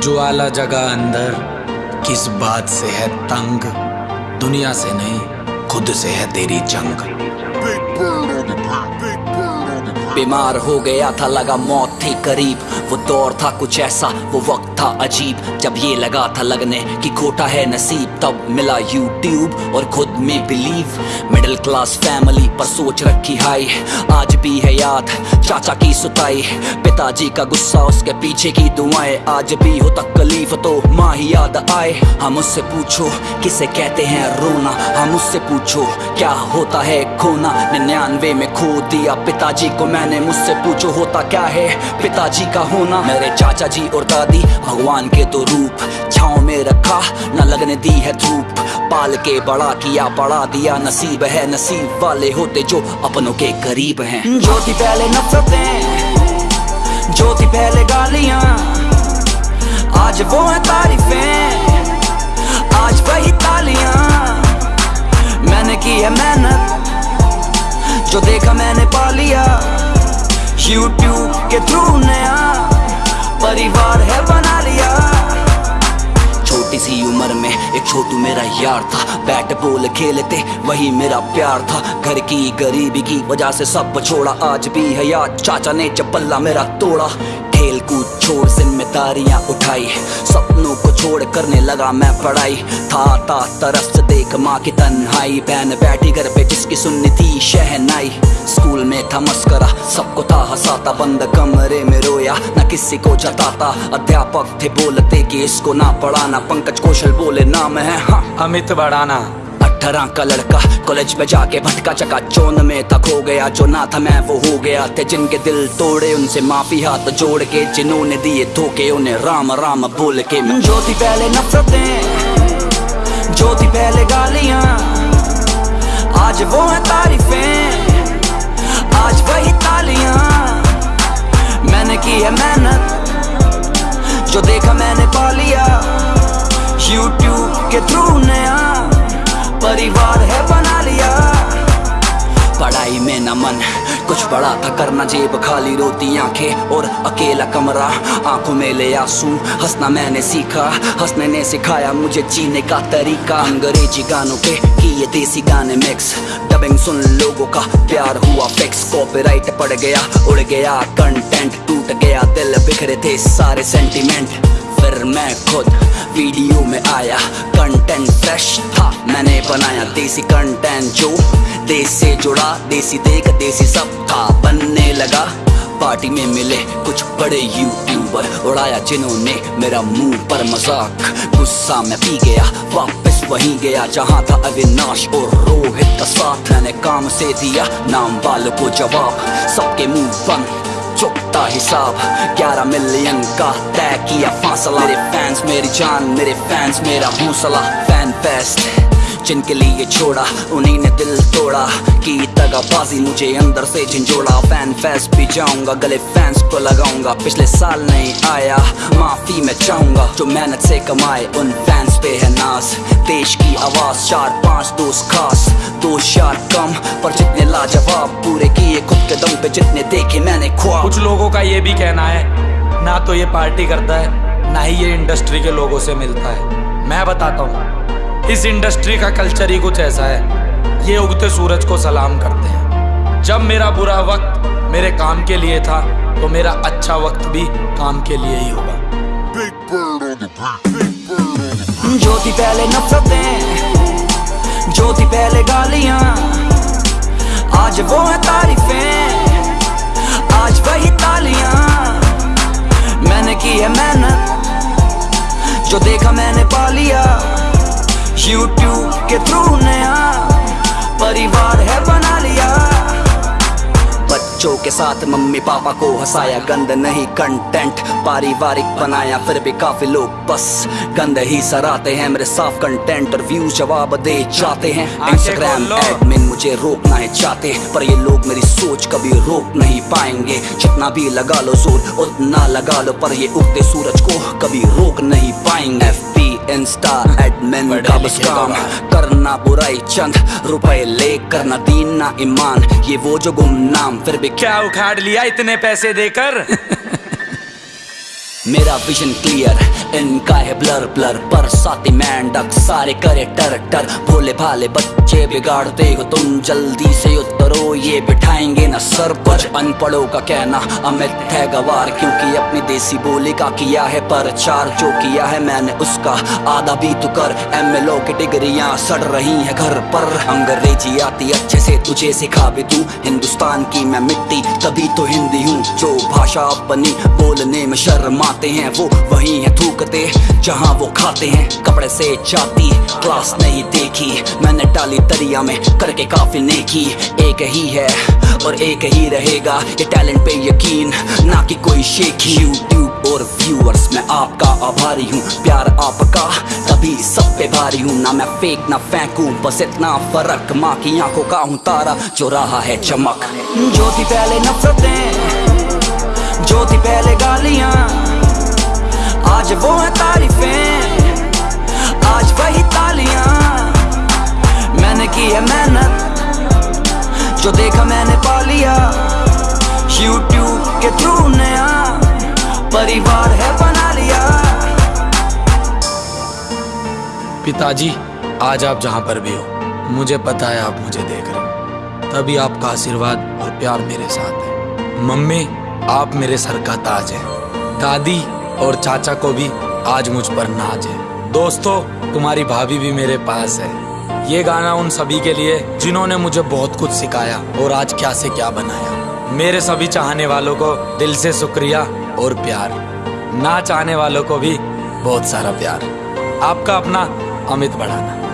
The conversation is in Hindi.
ज्वाला जगह अंदर किस बात से है तंग दुनिया से नहीं खुद से है तेरी जंग। बीमार हो गया था लगा मौत थी करीब। वो दौर था कुछ ऐसा, वो वक्त था अजीब। जब ये लगा था लगने कि खोटा है नसीब, तब मिला यूट्यूब और खुद में बिलीव। मिडिल क्लास फैमिली पर सोच रखी हाई आज भी है याद चाचा की सुताई। पिताजी का गुस्सा उसके पीछे की दुआएँ। आज भी हो तकलीफ़ तो माँ ही याद आए। हम उससे पूछो, किसे कहते हैं रोना? हम उससे पूछो, क्या होता है खोना? निन्यानवे में खो दिया पिताजी को मैंने। मुझसे पूछो, होता क्या है? पिताजी का होना। मेरे चाचा जी और दादी भगवान के तो रूप। छाओ में रखा, न लगने दी है धूप। पाल के बड़ा किया, पड़ा दिया नसीब है। नसीब वाले होते जो अपनों के करीब हैं। जो थी पहले नफरतें जो थी पहले गालियाँ। आज वो है तारीफें, आज वही तालियाँ। मैंने की है मेहनत, जो देखा मैंने पा लिया। यूट्यूब के थ्रू नया। परिवार है बना लिया। छोटी सी उम्र में एक छोटू मेरा यार था। बैट बॉल खेलते, वही मेरा प्यार था। घर की गरीबी की वजह से सब छोड़ा। आज भी है याद, चाचा ने चप्पल्ला मेरा तोड़ा। खेल कूद छोड़ जिम्मेदारियाँ उठाई। सपनों को छोड़ करने लगा मैं पढ़ाई। था था, तरस देख माँ की तन्हाई बहन बैठी घर पे जिसकी सुननी थी शहनाई। स्कूल में था मस्करा सबको था हंसाता बंद कमरे में रोया। न किसी को जताता अध्यापक थे बोलते कि इसको ना पढ़ाना। पंकज कौशल बोले नाम है हाँ। अमित बढ़ाना अठारह का लड़का कॉलेज में जाके भटका चका। चोन में तक हो गया जो ना था मैं वो हो गया थे। जिनके दिल तोड़े उनसे माफ़ी हाथ जोड़ के जिन्होंने दिए धोखे उन्हें राम राम बोल के मैं जो थी पहले नफरतें जो थी पहले गालियाँ। आज वो है तारीफें। आज वही तालियाँ। मैंने की है मेहनत, जो देखा मैंने पा लिया। यूट्यूब के थ्रू नया परिवार है बना लिया। पढ़ाई में न मन कुछ बड़ा था करना जेब, खाली रोती आँखें और अकेला कमरा। आँखों में ले आँसू, हंसना मैंने सीखा। हंसने ने सिखाया मुझे जीने का तरीका। अंग्रेज़ी गानों के किए देसी गाने मिक्स डबिंग सुन लोगों का प्यार हुआ फिक्स कॉपीराइट पड़ गया, उड़ गया कंटेंट टूट गया। दिल बिखरे थे सारे सेंटिमेंट फिर मैं खुद वीडियो में आया। कंटेंट फ्रेश था, मैंने बनाया देसी कंटेंट जो देश से जुड़ा, देसी देख, देसी सब था। बनने लगा पार्टी में मिले कुछ बड़े यूट्यूबर उड़ाया जिन्होंने मेरा मुँह पर मज़ाक। गुस्सा में पी गया, वापस वहीं गया, जहाँ था अविनाश और रोहित का साथ। मैंने काम से दिया, नाम वालों को जवाब। सबके मुँह बंद चुकता हिसाब 11 मिलियन का तय किया फासला। मेरे फैंस मेरी जान, मेरे फैंस मेरा हौसला फ़ैन फेस्ट जिनके लिए छोड़ा, उन्हीं ने दिल तोड़ा। की दगाबाजी मुझे अंदर से झंझोड़ा। फ़ैन फेस्ट भी जाऊँगा, गले फैंस को लगाऊँगा। पिछले साल नहीं आया, माफ़ी मैं चाहूँगा। जो मेहनत से कमाए, उन फैंस पे है नाज देश की आवाज़, चार पाँच दोस्त खास। दो चार कम, पर जितने लाजवाब पूरे किए खुद के दम पे जितने देखे मैंने ख्वाब। कुछ लोगों का ये भी कहना है ना तो ये पार्टी करता है ना ही ये इंडस्ट्री के लोगों से मिलता है। मैं बताता हूँ इस इंडस्ट्री का कल्चर ही कुछ ऐसा है ये उगते सूरज को सलाम करते हैं। जब मेरा बुरा वक्त मेरे काम के लिए था तो मेरा अच्छा वक्त भी काम के लिए ही होगा। जो थी पहले नफरतें जो थी पहले गालियाँ। आज वो है तारीफें। आज वही तालियाँ। मैंने की है मेहनत, जो देखा मैंने पा लिया। यूट्यूब के थ्रू नया परिवार है बना बच्चों के साथ मम्मी पापा को हंसाया गंद नहीं कंटेंट पारिवारिक बनाया फिर भी काफ़ी लोग बस गंद ही सराते हैं मेरे साफ़ कंटेंट और व्यूज़ जवाब दे जाते हैं। इंस्टाग्राम एडमिन मुझे रोकना है चाहते पर ये लोग मेरी सोच कभी रोक नहीं पाएँगे। जितना भी लगा लो ज़ोर उतना लगा लो पर ये उगते सूरज को कभी रोक नहीं पाएँगे। इंस्टा एडमिन का बस काम करना बुराई चंद रुपए ले करना दीन ना ईमान। ये वो जो गुमनाम फिर भी क्या उखाड़ लिया इतने पैसे देकर? मेरा विजन क्लियर इनका है ब्लर ब्लर पर साथी मैंडक सारे करे टर टर। भोले भाले बच्चे बिगाड़ते हो तुम, जल्दी से उतरो, ये बिठाएँगे ना सर पर। अनपढ़ों का कहना अमित है गवार, क्योंकि अपनी देसी बोली का किया है प्रचार, जो किया है मैंने उसका आधा भी तो कर। एम एल ओ की डिग्रियाँ सड़ रही है घर पर। अंग्रेज़ी आती अच्छे से तुझे सिखा भी तू हिंदुस्तान की मैं मिट्टी, तभी तो हिंदी हूँ, जो भाषा अपनी बोलने में शर्माते हैं, वो वही है थूकते, जहाँ वो खाते हैं। कपड़े से जाती, क्लास नहीं देखी, मैंने डाली दरिया में करके काफ़ी नेकी। एक ही है और एक ही रहेगा, ये टैलेंट पे यकीन, ना कि कोई शेखी। यूट्यूब और व्यूअर्स मैं आपका आभारी हूँ, प्यार आपका, तभी सब पे भारी हूँ। ना मैं फेक ना फेंकू, बस इतना फ़र्क। माँ की आँखों का हूँ तारा, जो रहा है चमक। जो थी पहले नफरतें जो थी पहले गालियाँ आज वो है तारीफें। आज वही तालियाँ। मैंने की है मेहनत, जो देखा मैंने पा लिया। यूट्यूब के थ्रू नया परिवार है बना लिया। पिताजी, आज आप जहाँ पर भी हो, मुझे पता है आप मुझे देख रहे हो। तभी आपका आशीर्वाद और प्यार मेरे साथ है। मम्मी, आप मेरे सर का ताज है। दादी और चाचा को भी आज मुझ पर नाज है। दोस्तों, तुम्हारी भाभी भी मेरे पास है। ये गाना उन सभी के लिए जिन्होंने मुझे बहुत कुछ सिखाया और आज क्या से क्या बनाया। मेरे सभी चाहने वालों को दिल से शुक्रिया और प्यार। ना चाहने वालों को भी बहुत सारा प्यार। आपका अपना अमित बढ़ाना।